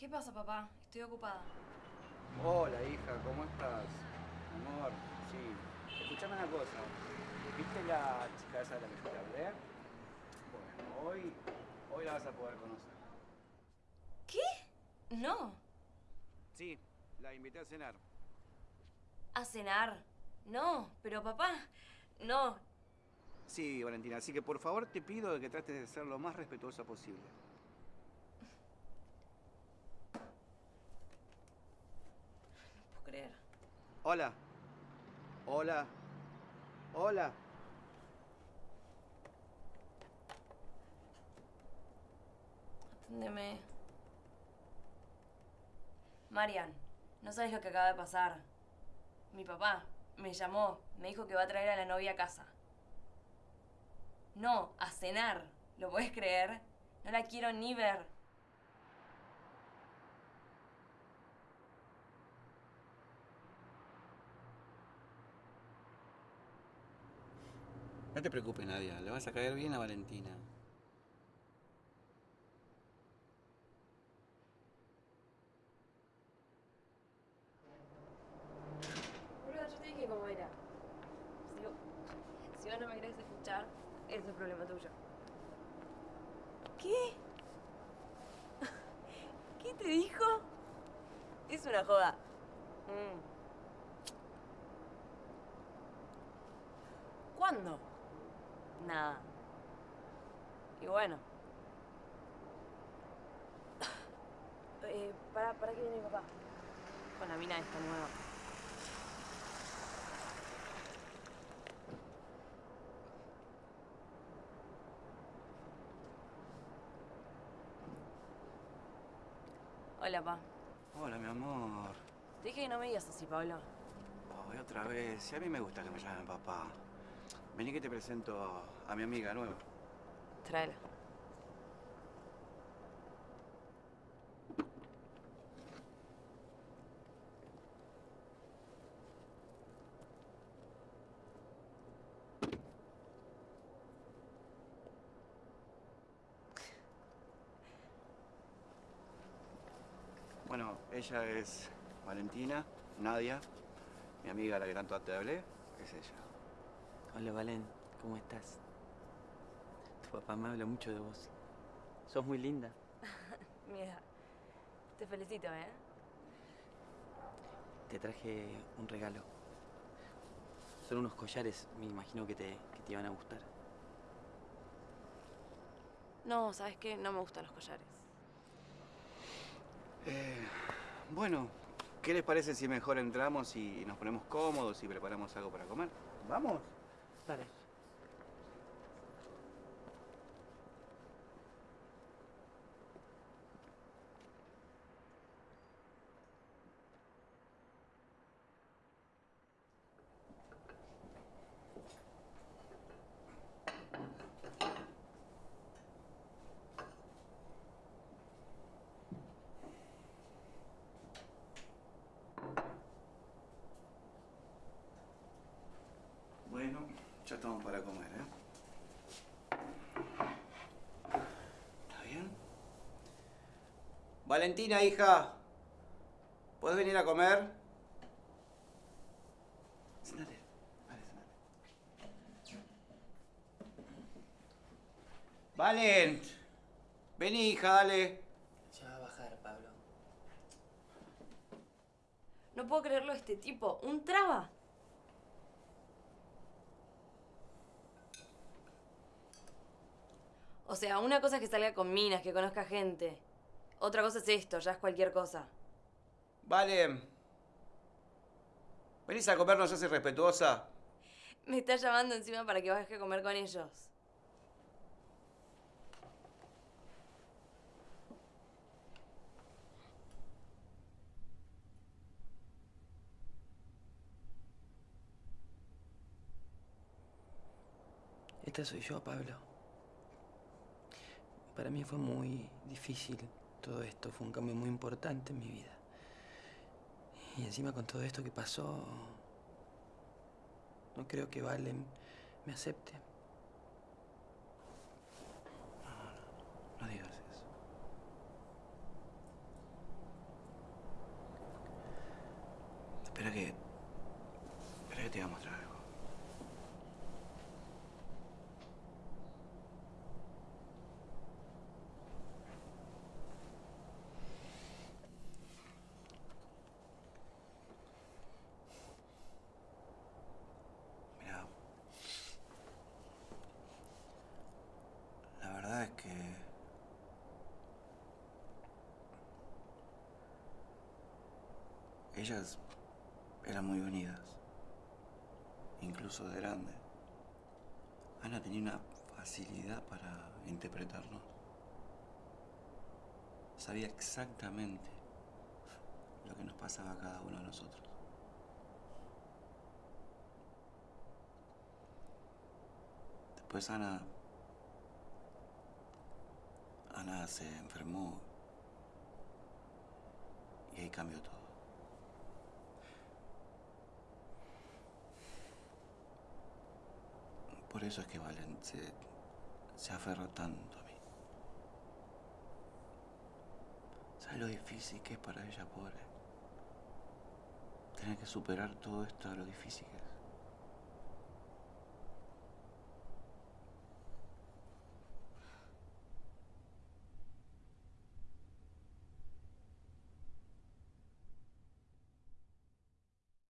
¿Qué pasa, papá? Estoy ocupada. Hola, hija, ¿cómo estás? Amor, sí. Escuchame una cosa. ¿Viste la chica esa de la que te hablé? Bueno, hoy, hoy la vas a poder conocer. ¿Qué? No. Sí, la invité a cenar. ¿A cenar? No, pero papá, no. Sí, Valentina, así que por favor te pido que trates de ser lo más respetuosa posible. No puedo creer. Hola. Hola. Hola. Aténdeme. Marian, no sabes lo que acaba de pasar. Mi papá me llamó, me dijo que va a traer a la novia a casa. No, a cenar. ¿Lo puedes creer? No la quiero ni ver. No te preocupes, Nadia. Le vas a caer bien a Valentina. Yo te dije cómo era. Si vos, si vos no me querés escuchar, ese es problema tuyo. ¿Qué? ¿Qué te dijo? Es una joda. Mm. ¿Cuándo? Nada. Y bueno. Eh, para, para que viene mi papá. Con la mina esta nueva. Hola, pa. Hola, mi amor. Te dije que no me digas así, Pablo. Ay, otra vez. Sí, a mí me gusta que me llamen papá. Vení que te presento a mi amiga nueva. Tráela. Bueno, ella es Valentina, Nadia, mi amiga la que tanto te hablé, es ella. Hola Valen, ¿cómo estás? Tu papá me habla mucho de vos. Sos muy linda. Mira, te felicito, ¿eh? Te traje un regalo. Son unos collares, me imagino que te, que te iban a gustar. No, ¿sabes qué? No me gustan los collares. Eh, bueno, ¿qué les parece si mejor entramos y nos ponemos cómodos y preparamos algo para comer? ¿Vamos? Dale. Bueno, ya estamos para comer, ¿eh? ¿Está bien? Valentina, hija. ¿Puedes venir a comer? Sentate. Vale, sentate. Valen. Vení, hija, dale. Ya va a bajar, Pablo. No puedo creerlo este tipo. ¿Un traba? O sea, una cosa es que salga con minas, que conozca gente. Otra cosa es esto, ya es cualquier cosa. Vale. ¿Venís a comer, no seas irrespetuosa? Me está llamando encima para que baje a comer con ellos. Esta soy yo, Pablo. Para mí fue muy difícil todo esto, fue un cambio muy importante en mi vida. Y encima con todo esto que pasó, no creo que Valen me acepte. No, no, no, no digas eso. Espera que... Espera que te voy a mostrar algo. Ellas eran muy unidas, incluso de grande. Ana tenía una facilidad para interpretarnos. Sabía exactamente lo que nos pasaba a cada uno de nosotros. Después Ana... Ana se enfermó y ahí cambió todo. Por eso es que Valen se, se aferró tanto a mí. ¿Sabes lo difícil que es para ella, pobre? Tener que superar todo esto, lo difícil que es.